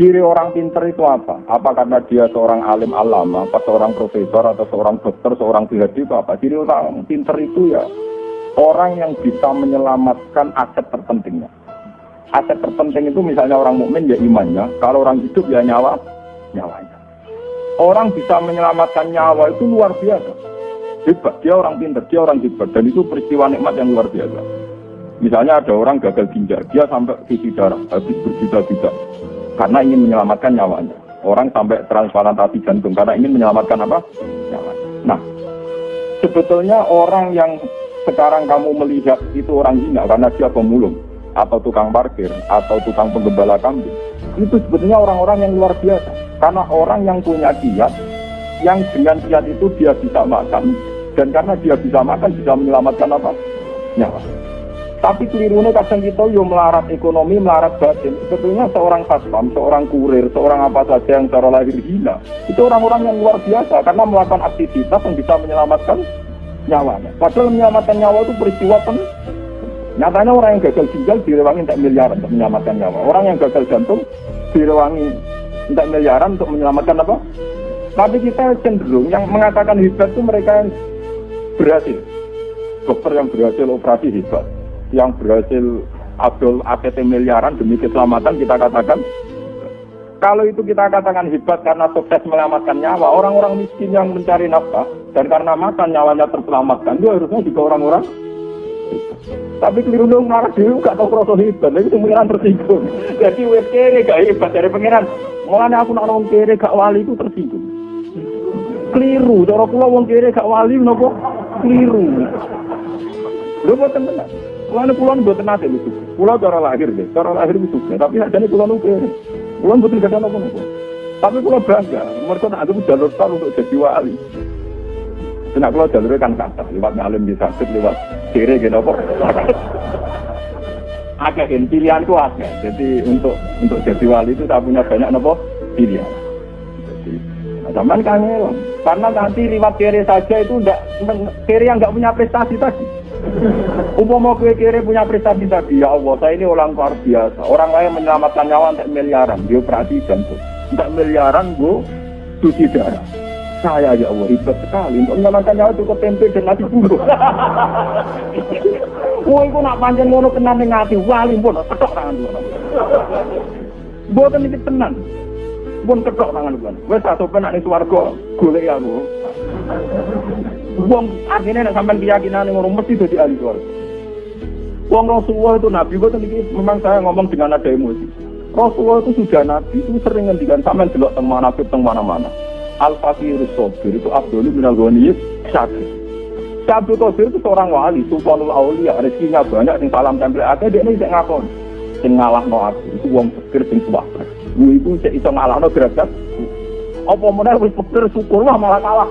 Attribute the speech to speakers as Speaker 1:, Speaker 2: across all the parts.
Speaker 1: Ciri orang pinter itu apa? Apa karena dia seorang alim alama, apa seorang profesor, atau seorang dokter, seorang PhD itu apa? Ciri orang pinter itu ya orang yang bisa menyelamatkan aset terpentingnya. Aset terpenting itu misalnya orang mukmin ya imannya, kalau orang hidup ya nyawa, nyawanya. Orang bisa menyelamatkan nyawa itu luar biasa. Hebat, dia orang pinter, dia orang hebat, dan itu peristiwa nikmat yang luar biasa. Misalnya ada orang gagal ginjal, dia sampai cuci darah, habis berjuta-juta karena ingin menyelamatkan nyawanya. Orang sampai transplantasi jantung karena ingin menyelamatkan apa? Nyawanya. Nah, sebetulnya orang yang sekarang kamu melihat itu orang hina karena dia pemulung atau tukang parkir atau tukang penggembala kambing itu sebetulnya orang-orang yang luar biasa karena orang yang punya kiat yang dengan kiat itu dia bisa makan dan karena dia bisa makan bisa menyelamatkan apa nyawa tapi kelirunya kadang kita yo melarat ekonomi, melarat batin. Sebetulnya seorang satpam, seorang kurir, seorang apa saja yang cara lahir hina, itu orang-orang yang luar biasa karena melakukan aktivitas yang bisa menyelamatkan nyawanya. Padahal menyelamatkan nyawa itu peristiwa pen. Nyatanya orang yang gagal ginjal direwangi tak miliaran untuk menyelamatkan nyawa. Orang yang gagal jantung direwangi tak miliaran untuk menyelamatkan apa? Tapi kita cenderung yang mengatakan hebat itu mereka yang berhasil. Dokter yang berhasil operasi hebat yang berhasil Abdul APT miliaran demi keselamatan kita katakan kalau itu kita katakan hebat karena sukses menyelamatkan nyawa orang-orang miskin yang mencari nafkah dan karena makan nyawanya terselamatkan itu harusnya juga orang-orang tapi keliru dong marah dulu gak tau kroso hebat itu pengiran tersinggung. Jadi wes kere gak hebat dari pengiran. Mulanya aku nak ngomong kere gak wali itu tersinggung. Keliru cara kula wong kere gak wali nopo? Keliru. Lho boten benar Kulon kulon buat nate itu. Kulon cara lahir deh, cara lahir itu Tapi ada nih kulon uke. Kulon buat tidak ada nopo Tapi kulon bangga. Mereka nak ada jalur tol untuk jadi wali. Kena kulon jalurnya kan kata lewat ngalim bisa lewat kiri gitu apa. Agak ini pilihanku agak. Jadi untuk untuk jadi wali itu tak punya banyak nopo pilihan. Jadi zaman kangen karena nanti lewat kiri saja itu enggak kiri yang enggak punya prestasi tadi. Umpama kue kiri punya prestasi tadi, ya Allah, saya ini orang luar biasa. Orang lain menyelamatkan nyawa untuk miliaran, dia operasi jantung. Untuk miliaran, gue cuci darah. Saya ya Allah, hebat sekali. Untuk menyelamatkan nyawa cukup tempe dan nasi bubuk. Wah, itu nak panjang ngono kena ning ati wali pun ketok tangan dulu. Boten iki tenan. Pun ketok tangan dulu. Wes satu penak ning swarga golek aku. Wong nek sampean keyakinan ngono mesti dadi ahli swarga. Wong Rasulullah itu nabi boten iki memang saya ngomong dengan ada emosi. Rasulullah itu sudah nabi itu sering ngendikan sampean delok teng manaqib teng mana-mana. Al fakirus sabir itu Abdul bin al ghaniyus syakir. Abdul Qadir itu seorang wali, sultanul aulia, rezekinya banyak, sing salam tempel akeh, dia ini bisa ngakon. Sing ngalah no aku, itu wong pikir sing. Gue itu bisa ngalah no derajat apa mana wis pikir syukur lah malah kalah.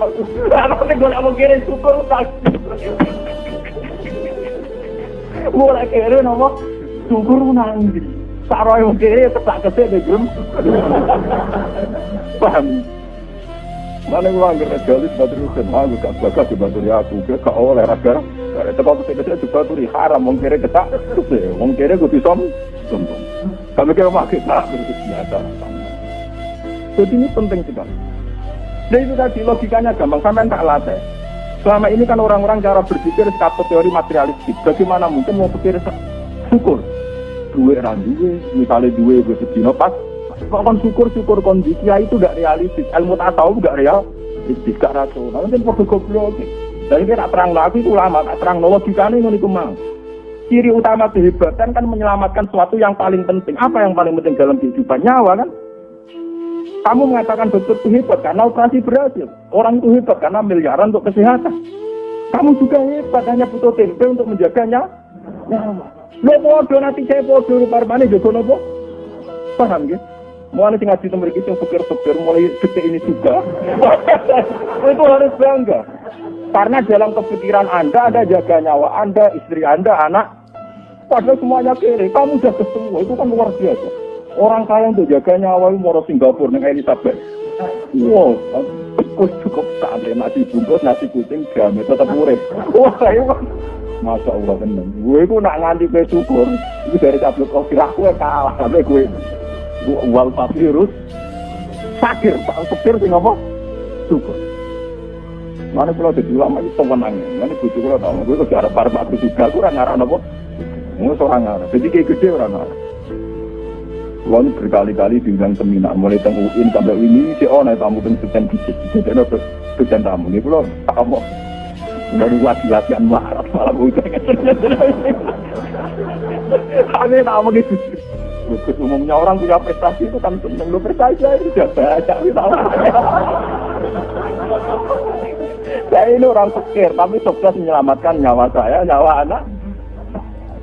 Speaker 1: Nek gue mau kira syukur tak. Mulai kira nama syukur. Saroy mau kira tetap kesek deh. Paham? Mana gue anggap jalis batu rusen, aku gak di batu aku, gue gak oleh raga. Itu kok kesek kesek juga tuh haram, mau kira ketak, gue bisa sombong. Makin tak biasa. Jadi ini penting sekali. Dan itu tadi logikanya gampang, sampai tak latih. Selama ini kan orang-orang cara berpikir satu teori materialistik. Bagaimana mungkin mau pikir syukur? Dua orang dua, misalnya dua gue sedino pas. Kok kon syukur syukur kondisi itu gak realistis. Ilmu tahu gak real, gak rasional. Mungkin perlu goblok. Dan ini tak terang lagi itu lama, tak terang logikanya ini mau. Ciri utama kehebatan kan menyelamatkan sesuatu yang paling penting. Apa yang paling penting dalam kehidupan? Nyawa kan? Kamu mengatakan dokter itu hebat karena operasi berhasil. Orang itu hebat karena miliaran untuk kesehatan. Kamu juga hebat hanya butuh tempe untuk menjaganya. Lo podo nanti saya podo parmane jogo nopo? Paham ya? Mulai sing ngaji iki sing pikir-pikir mulai detik ini juga. itu harus bangga. Karena dalam kepikiran Anda ada jaga nyawa Anda, istri Anda, anak. Padahal semuanya kiri. Kamu sudah ketemu. Itu kan luar biasa. Orang kaya untuk jaga nyawa itu mau Singapura dengan Elizabeth. Wow, aku cukup ada nasi bungkus, nasi kucing, gamet tetap urip. Wah, kan Masya Allah tenang. Gue itu nak nganti gue syukur. Itu dari tablet kopi aku kalah sampai gue. wal virus sakir, pak sepir sing apa? Syukur. Mana kalau jadi ulama itu tenang, mana bujuk kalau tahu, gue tuh ada para aku juga, gue orang ngarang apa? Gue seorang ngarang, jadi kayak gede orang ngarang. Lalu berkali-kali diundang seminar, mulai teng UIN sampai ini si oh naik tamu teng sekian biji, jadi ada sekian tamu nih, belum kamu dari lagi latihan marat malah bukan. Aneh tamu gitu. Terus umumnya orang punya prestasi itu kan seneng lu prestasi itu sudah banyak gitu. Saya ini orang pikir, tapi sukses menyelamatkan nyawa saya, nyawa anak.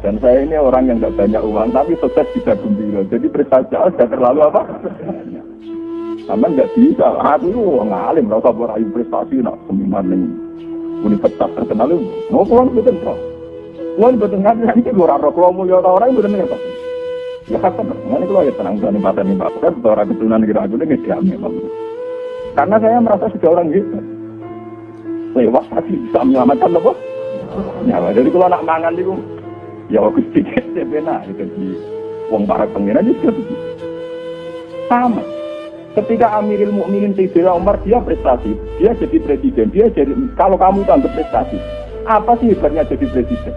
Speaker 1: Dan saya ini orang yang tidak banyak uang, tapi sukses bisa gembira. Jadi prestasi sudah terlalu apa? Sama nggak bisa. Aku itu ngalim, rasa berayu prestasi, nak seminar nih universitas terkenal itu. Mau pulang betul kok. Betul nggak nanti gue raro kalau ya orang betul nih apa? Ya kata, mana kalau ya tenang pada nih pak, kan orang keturunan kira aku ini nggak Karena saya merasa sudah orang gitu lewat tadi bisa menyelamatkan apa? Nyawa. Jadi kalau nak mangan itu, ya sedikit ya benar. Itu di wong para pengiran juga begitu. Sama. Ketika Amirul Mukminin Sayyidina Umar dia prestasi, dia jadi presiden, dia jadi kalau kamu itu anggap prestasi, apa sih hebatnya jadi presiden?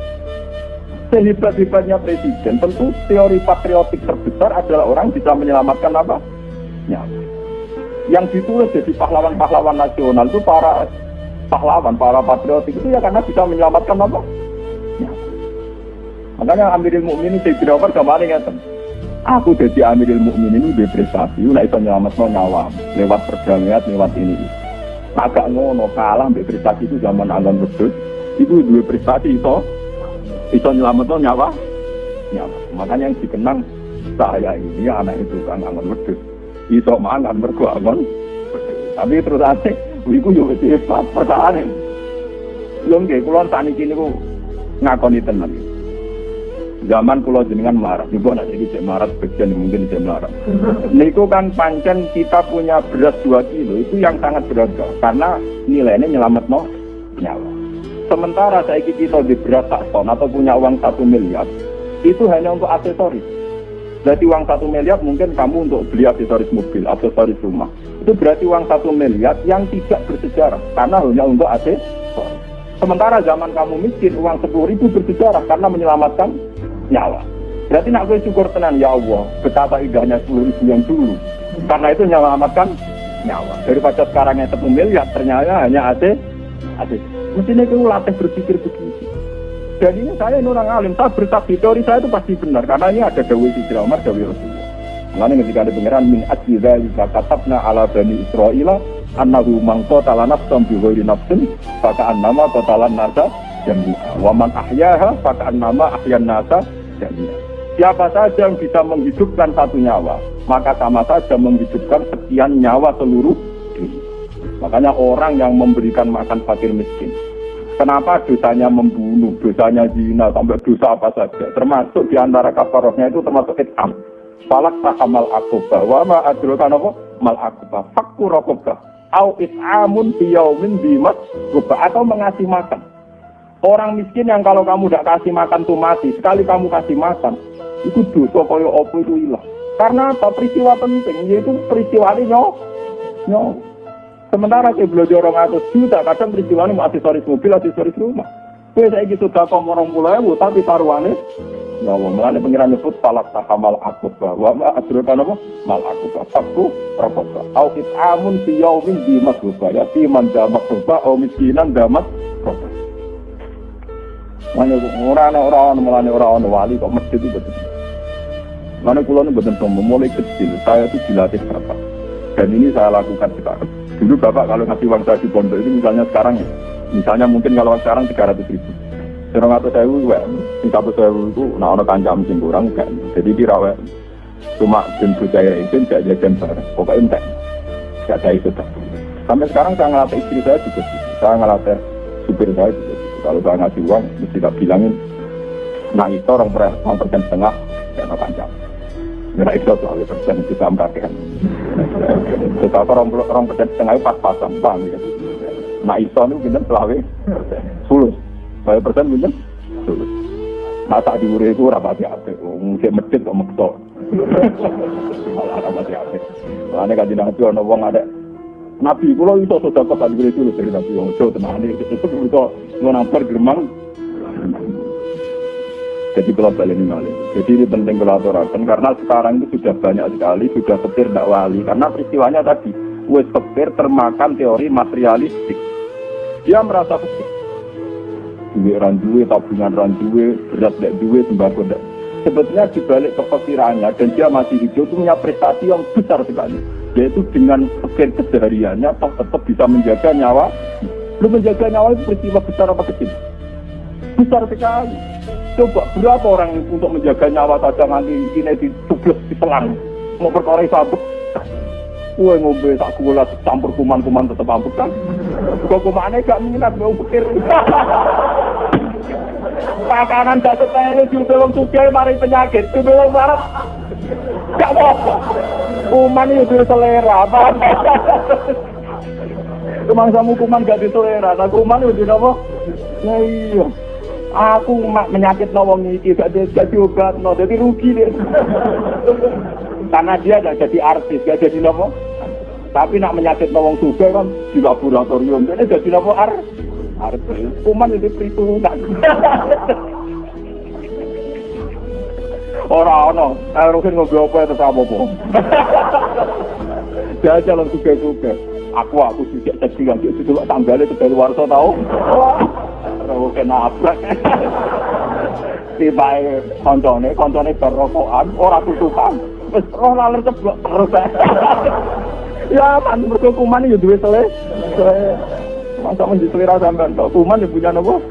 Speaker 1: Sehebat-hebatnya presiden, tentu teori patriotik terbesar adalah orang bisa menyelamatkan apa? Nyawa. Yang ditulis jadi pahlawan-pahlawan nasional itu para pahlawan, para patriotik itu ya karena bisa menyelamatkan apa? Ya. Makanya Amirul Mukminin Sayyidina Umar kemarin ngeten. Aku jadi Amirul Mukminin ini berprestasi, lah itu nyelamatkan nyawa lewat perdamaian, lewat ini. Agak ngono kalah mbek prestasi itu zaman Angon Bedus, itu dua prestasi itu itu nyelamatkan nyawa nyawa. Makanya yang dikenang saya ini anak itu kan Angon Bedus. Iso mangan mergo Tapi terus asik Iku yo wis hebat pertahanan. Belum nggih kula saniki niku ngakoni tenan. Zaman kula jenengan marah, juga nanti cek marah bagian mungkin cek marah. Niku kan pancen kita punya beras 2 kilo itu yang sangat berharga karena nilainya nyelamat no nyawa. Sementara saya kita di beras tak ton atau punya uang satu miliar itu hanya untuk aksesoris. Jadi uang satu miliar mungkin kamu untuk beli aksesoris mobil, aksesoris rumah. Itu berarti uang satu miliar yang tidak bersejarah karena hanya untuk aksesoris. Sementara zaman kamu miskin uang sepuluh ribu bersejarah karena menyelamatkan nyawa. Berarti nak gue syukur tenan ya Allah betapa indahnya sepuluh ribu yang dulu karena itu menyelamatkan nyawa. Daripada sekarang yang miliar ternyata hanya AC AC. Mestinya itu latih berpikir begitu. Dan ini saya ini orang alim, saya bersaksi teori saya itu pasti benar karena ini ada Dawi Sidra Umar, Dawi Rasulullah. Mengenai ketika ada pengiran min ajidha jika katabna ala bani Israel annahu mangko tala nafsam bi ghairi nafsin faka annama totalan nasa jami'a wa man ahyaha faka annama ahyan nasa jami'a Siapa saja yang bisa menghidupkan satu nyawa, maka sama saja menghidupkan sekian nyawa seluruh dunia. Makanya orang yang memberikan makan fakir miskin, Kenapa dosanya membunuh, dosanya zina, sampai dosa apa saja. Termasuk di antara kafarohnya itu termasuk itam. Falak tahamal akubah. Wa ma adrokan apa? Mal akubah. Fakku rokobah. Au it'amun biyaumin bimas. Atau mengasih makan. Orang miskin yang kalau kamu tidak kasih makan tuh mati. Sekali kamu kasih makan. Itu dosa kaya apa itu hilang. Karena apa? Peristiwa penting. Yaitu peristiwa ini nyawa. Nyawa. Sementara ke belajar orang atas juta, kadang peristiwa ini aksesoris mobil, aksesoris rumah. Kue saya gitu tak orang mulai, tapi taruhannya Ya Allah, melani pengiran nyebut falak tahamal akut bahwa ma adrokan apa? Mal akut fakku rokoka. Au amun fi di masruba ya fi man damak ruba miskinan roba. Mana orang orang melani orang wali kok masjid itu betul. Mana pulau ini betul mulai kecil saya itu dilatih berapa dan ini saya lakukan sekarang. Dulu Bapak kalau ngasih uang saya di pondok itu misalnya sekarang ya, misalnya mungkin kalau sekarang 300 ribu. Serong atau saya itu, sing satu saya itu, nah ono kancam sing kurang kan. Jadi dirawat cuma dan saya itu tidak jajan bareng. Pokoknya entek, tidak ada itu. Sampai sekarang saya ngelatih istri saya juga, saya ngelatih supir saya juga. Kalau saya ngasih uang, mesti tak bilangin, nah itu orang persen setengah, kayak kancam. Nggak itu soal persen kita merasakan. Kita orang orang persen setengah pas-pasan, paham ya. Nah itu itu kita selawe sulus. Saya persen kita sulus. Nah saat diure itu rapati apa? Mungkin masjid kok maksa. Malah apa sih apa? Makanya kan nabi ono wong ada Nabi kula iso sedekah kan itu dari Nabi wong ojo tenane iso ngonampar geremang. Jadi kalau balik ini malah. Jadi ini penting kalau karena sekarang itu sudah banyak sekali sudah petir tidak wali karena peristiwanya tadi wes petir termakan teori materialistik. Dia merasa petir. Duit randuwe, tabungan randuwe, berat tidak duit, sembako tidak sebetulnya dibalik kepikirannya dan dia masih hidup itu punya prestasi yang besar sekali yaitu dengan sekian kesehariannya tetap bisa menjaga nyawa belum menjaga nyawa itu peristiwa besar apa kecil besar sekali coba berapa orang untuk menjaga nyawa saja nanti ini di tugas di selang mau perkara sabuk Kue ngombe tak gula campur kuman-kuman tetap ambuk kan. Kok kumannya gak minat mau pikir. Pakanan gak setelu juga wong sugih mari penyakit. Kudu wong marah. Gak apa Kuman itu selera. Kumang samu kuman gak diselera. Nah kuman itu apa? Ya iya. Aku menyakit nawang iki gak jadi obat no, jadi rugi deh. Karena dia gak jadi artis, gak jadi nopo. Tapi nak menyakit nawang juga kan di laboratorium, jadi jadi nopo artis. Arep kuman itu perhitungan. ora ana elrohin ngombe opo ya terus apa-apa. Jajal lan suka-suka. Aku aku sijak cedhi lan sik sedulur tanggale tebel warsa tau? Rawo kena apa si bae kancane kancane berokokan ora tutupan. Wis roh laler ceblok terus. Ya pantu mergo kuman ya duwe sele sele masa menjelira sampean tok kuman ya punya nopo?